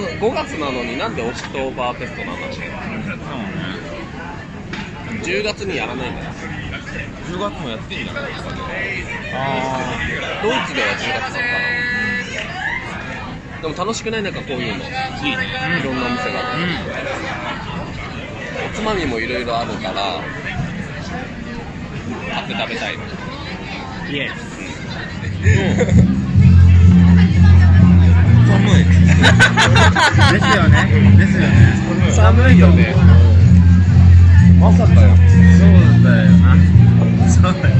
でも5月なのになんでオクトーバーフェストなんだろうね。10月にやらないんだよ。10月もやってんじゃないですか。ねあドイツでは10月なのかなでも楽しくない？なんかこういうの。いいね。いろんなお店が。おつまみもいろいろあるから。買って食べたい。の yes寒いですよね。ですよね。寒いよね。まさかよ。そうだよなそうだよ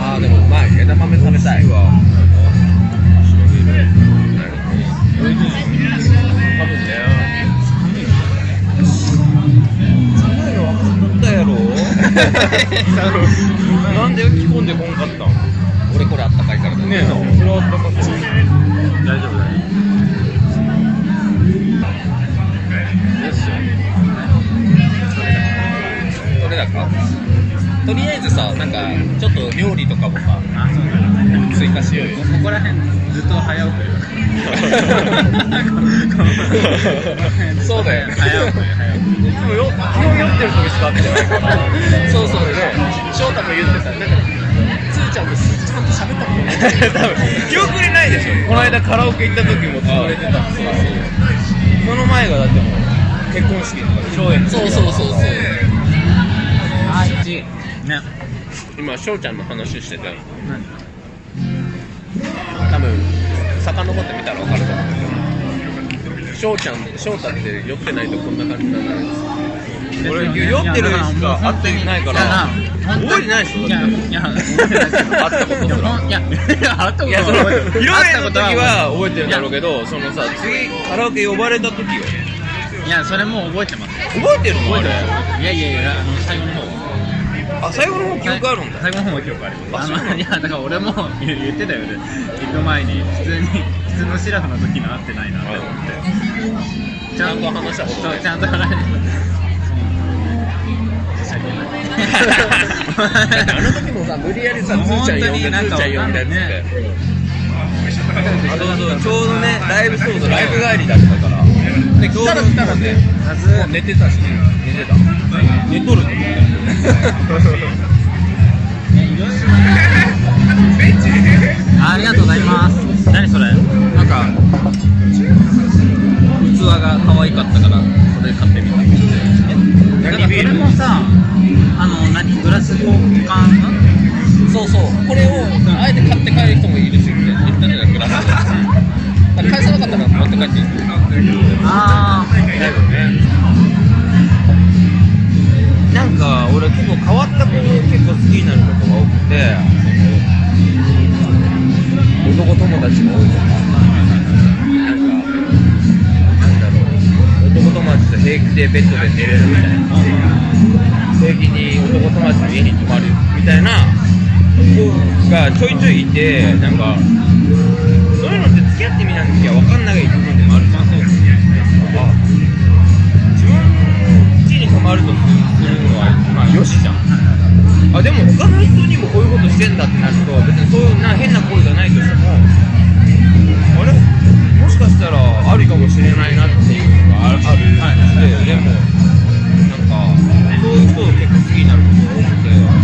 あーでもうまい枝豆食べたいわ。なん。で着込ん。でこん。かったん。俺これあったかいからだねえなそれはあったかそだか？とりあえずさなんかちょっと料理とかもさあそうだね追加しようよ。ここら辺ずっと早送り そうだよね。早送り。早送り。いつもよ基本酔ってる時しか会ってないからそうそうで翔太も言ってた。なんかつーちゃんと鈴木さんと喋ったことない多分。記憶にないでしょ。この間カラオケ行った時も潰れてた。んですよその前がだってもう結婚式とか披露宴。そうそうそうそうあっちね。今翔ちゃんの話してて何？多分遡ってみたら分かると思う。けど翔ちゃん翔太って酔ってないとこんな感じにならないんです。よ俺酔ってるしか会ってないから。覚えてないでしょ？いやいや 会ったことすら。いやいや会ったこといやその披露宴の時会ったは覚えてるんだろうけどそのさ次カラオケ呼ばれた時よいやそれも覚えてます。覚えてるの？あれいやいやいやあの最後の方あ最後の方記憶あるんだ。最後の方も記憶あります。あいやだから俺も 言言ってたよね。行く前に普通に普通のシラフの時の会ってないなって思って。ちゃんと話した。ことそうちゃんと話して申し訳ないあの時もさ無理やりさつーちゃん呼んでつーちゃん呼んでっつって。あそうそう。ちょうどねライブそうそうライブ帰りだったから。で来たら来たらね寝てたし寝てた。寝とるありがとうございます。何それ？なんか器が可愛かったからそれ買ってみた。なんかそれもさあの何グラス交換？そうそう。これをあえて買って帰る人もいるしって言ったんグラス。返さなかったら持って帰って。いいああだよね結構好きになることが多くて男友達が多いとかなんかなんだろう男友達と平気でベッドで寝れるみたいな平気に男友達の家に泊まるみたいな子がちょいちょいいてなんかそういうのって付き合ってみなきゃ分かんない部分でもあるじゃん。そうあ自分家に泊まるとするのはまあよしじゃん。あでも他の人にもこういうことしてんだってなると別にそういうな変な行為がないとしてもあれ？もしかしたらあるかもしれないなっていうのがある。ある。ででもなんかそういう人を結構好きになることが多くてなん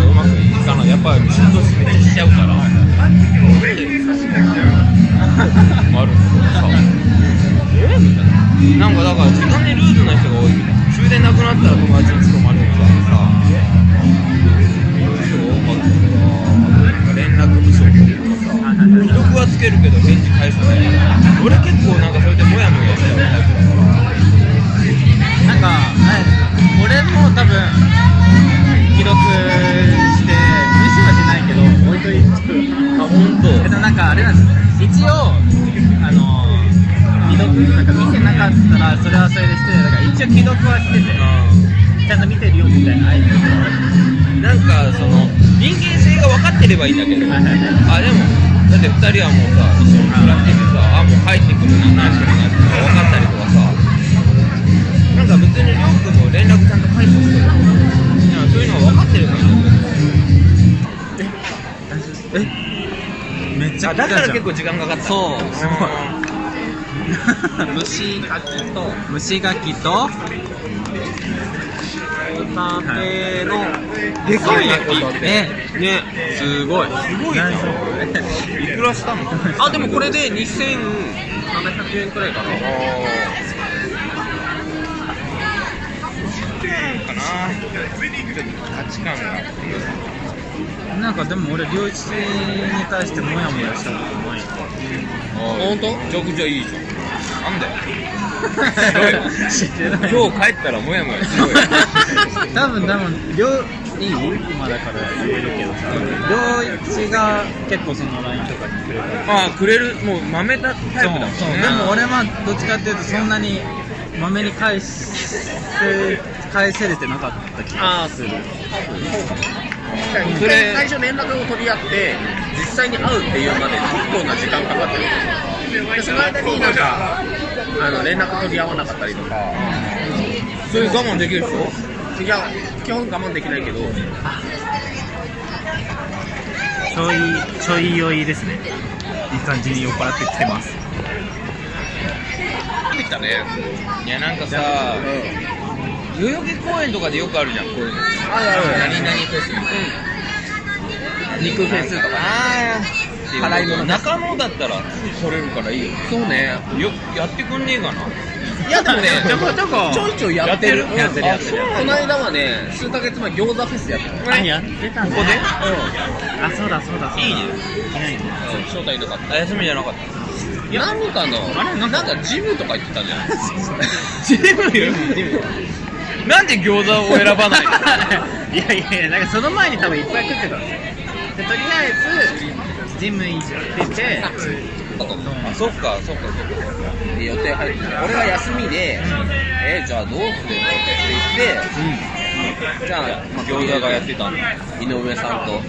かうまくいかない。やっぱり嫉妬めっちゃしちゃうから。ある。んですけどさえ？みたいな。なんかだから時間にルーズな人が多い。みたいな終電なくなったら友達に泊まるみたいなさ絡不足っていうかさ既読はつけるけど返事返さない俺結構なんかそれでモヤモヤしちゃうタイプだからなんか、俺も多分記録して無視はしないけど置いといてあ本当えっとなんかあれなんです一応あの既読なんか見てなかったらそれはそれで失礼だから一応既読はしててちゃんと見てるよみたいな相手なんかその人間性が分かってればいいんだけど。あでもだって2人はもうさ一緒に暮らしててさあもう帰ってくるな何してるなって分かったりとかさ。なんか別にりょうくんも連絡ちゃんと返す人いやそういうのは分かってるから。えめっちゃあだから結構時間かかった。そう。すごい蒸し牡蠣と。蒸し牡蠣とホタテのでかいねねすごいすごい。ないくらしたのあでもこれで2700円くらいかな。かな。価値観がな。んかでも俺良一に対してモヤモヤしたことない本当？めちゃくちゃいいじゃん。なんだよ 今日帰ったらもやもやしろよ 多分多分両いい今だから言えるけどさ両一が結構その LINE とかにくれたり。ああくれる。もう豆だタイプだもんね。そう。そうでも俺はどっちかっていうとそんなにまめに返せ返せれてなかった気がする。それ。最初連絡を取り合って実際に会うっていうまで結構な時間かかってる。でその間になんかあの連絡取り合わなかったりとか。それ我慢できるでしょ？いや基本我慢できないけど。ちょいちょい酔いですね。いい感じに酔っ払ってきてます。できたね。いやなんかさ代々木公園とかでよくあるじゃん。こういうの。あるある。何々フェス肉フェスとかね。ああ辛いもの中野だったら取れるからいいよ。そうね。よやってくんねえかないやでもねちょこちょこちょいちょいやってる。やってるやってるこの間はね数ヶ月前餃子フェスやってるあやってたねここで？あそうだそうだそうだ。いいね。いないね。招待いなか。っあ休みじゃなかった。た何かのあれなんか。なんかジムとか行ってたじゃん。ジムジムなんで餃子を選ばないの？いやいやいやなんかその前に多分いっぱい食ってたんですよ。でとりあえずジム行っててだと思うあそっかそっかそっか。で予定入ってて俺が休みで、えじゃあどうするのって言って、じゃあ、まあ、餃子がやってたんだ井上さんと。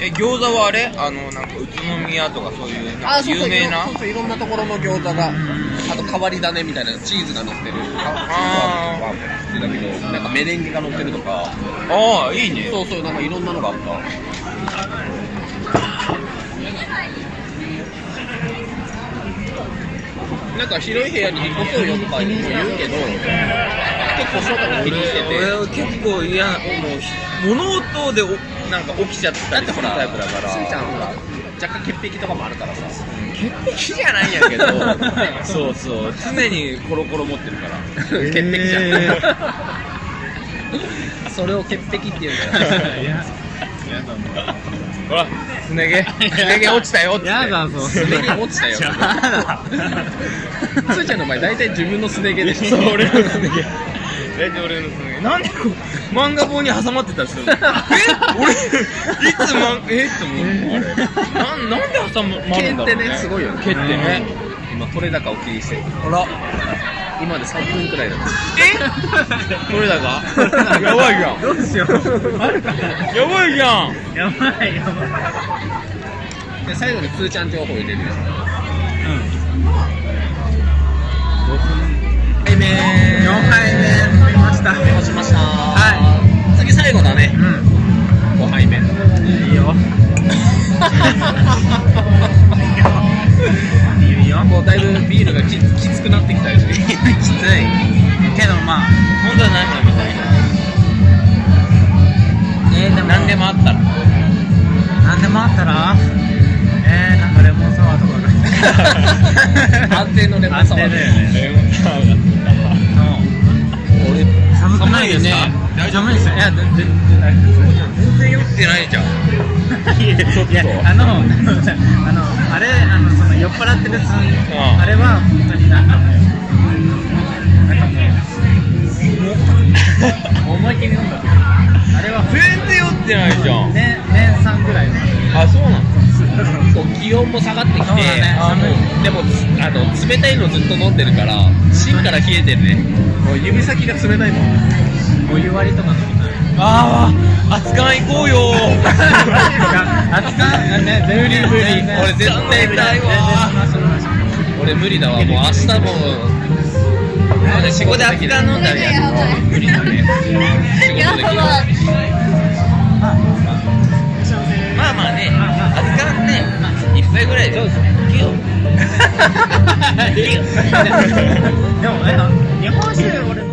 え餃子はあれ？あのなんか宇都宮とかそういうなんか有名な？そうそういろんなところの餃子があと変わり種みたいなチーズが乗ってる。あー。ワン普通だけどなんかメレンゲが乗ってるとか。ああいいね。そうそうなんかいろんなのがあったなんか広い部屋に引っ越そうよとか言うけど結構翔太が気にしてて俺俺結構嫌なもうひ物音でおなんか起きちゃったりするタイプだから。すーちゃんほら若干潔癖とかもあるからさ潔癖じゃないんやけどそうそう。常にコロコロ持ってるから。潔癖じゃん、へ それを潔癖っていうんだよ。いや。やだほらすね毛。すね毛落ちたよ。っつってやだぞ。すね毛落ちたよ。やだ。すーちゃんの場合大体自分のすね毛で。しう俺のすね毛。大体俺のすね毛。なんでこう漫画本に挟まってたりするの え？俺いつまえ？って思うあれ。なんなんで挟まるんだろう、毛ってねすごいよね。毛ってね。今取れ高を気にしてる。ほら今で3分くらいだった。え？どれだか？やばいじゃん。どうしよう。あるか。なやばいじゃん。やばいやばいで最後にすーちゃん情報入れるよ。はいめー4杯目。飲みました押しましたあったら？えー、なんかレモンサワーとかが 安定のレモンサワー。だよねレモンサワー。俺寒くないですか？寒いね。寒いですよいや全然全然酔ってないじゃん。いやあの あのあれあのその酔っ払ってるそのん。あれは本当になんかなんかもう思いっきり飲んだ。あれは全然酔ってないじゃん。年温も下がってきて、ね。でもつあの冷たいのずっと飲んでるから芯から冷えてるね。もう指先が冷たいもん。お湯割りとか飲みたい。ああ熱燗行こうよ。熱燗ね。無理無理俺絶対痛いわ俺無理だわ。もう明日もここで熱燗飲んだらやる無理だね仕事できるまあまあね熱燗ね一杯ぐらいでもえな日本酒俺